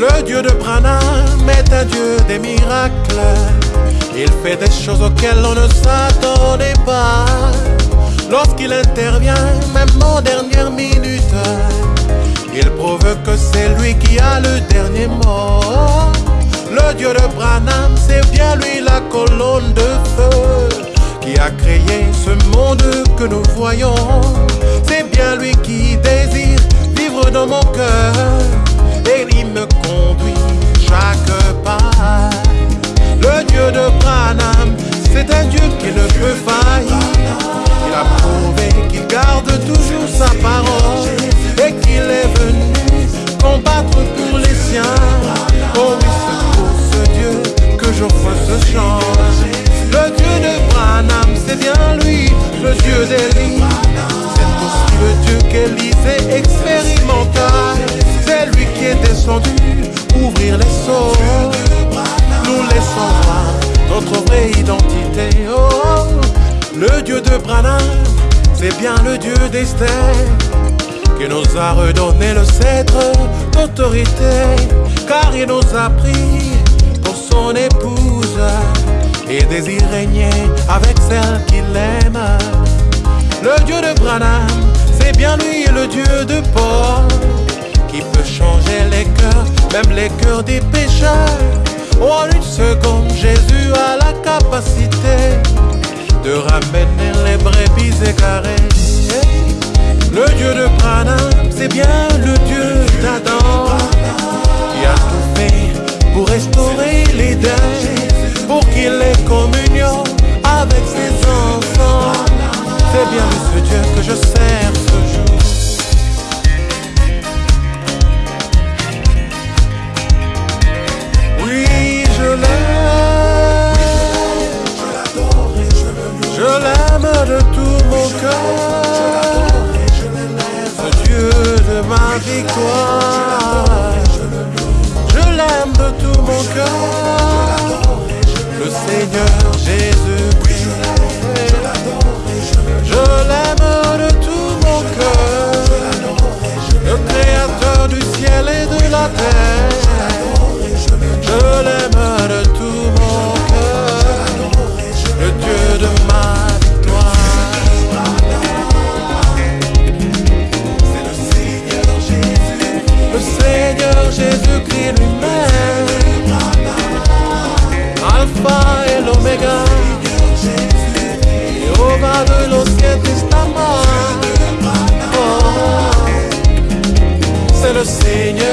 Le Dieu de Branham est un Dieu des miracles. Il fait des choses auxquelles on ne s'attendait pas. Lorsqu'il intervient, même en dernière minute, il prouve que c'est lui qui a le dernier mot. Le Dieu de Branham, c'est bien lui la colonne de feu qui a créé ce monde que nous voyons. Le Dieu de Branham, c'est bien lui, le Dieu d'Élie. C'est aussi le Dieu qu'Élisée expérimenta. C'est lui qui est descendu ouvrir les sceaux. Nous laissons voir notre vraie identité. Oh, le Dieu de Branham, c'est bien le Dieu d'Esther qui nous a redonné le cèdre d'autorité, car il nous a pris et désire régner avec celle qu'il aime. Le Dieu de Branham, c'est bien lui le Dieu de Paul, qui peut changer les cœurs, même les cœurs des pécheurs. En une seconde, Jésus a la capacité de ramener les brebis égarées. Le Dieu de Branham, c'est bien victoire. Je l'aime de tout mon cœur. Le Seigneur Jésus-Christ. remain Alfa el Omega. Los oh, C'est le Seigneur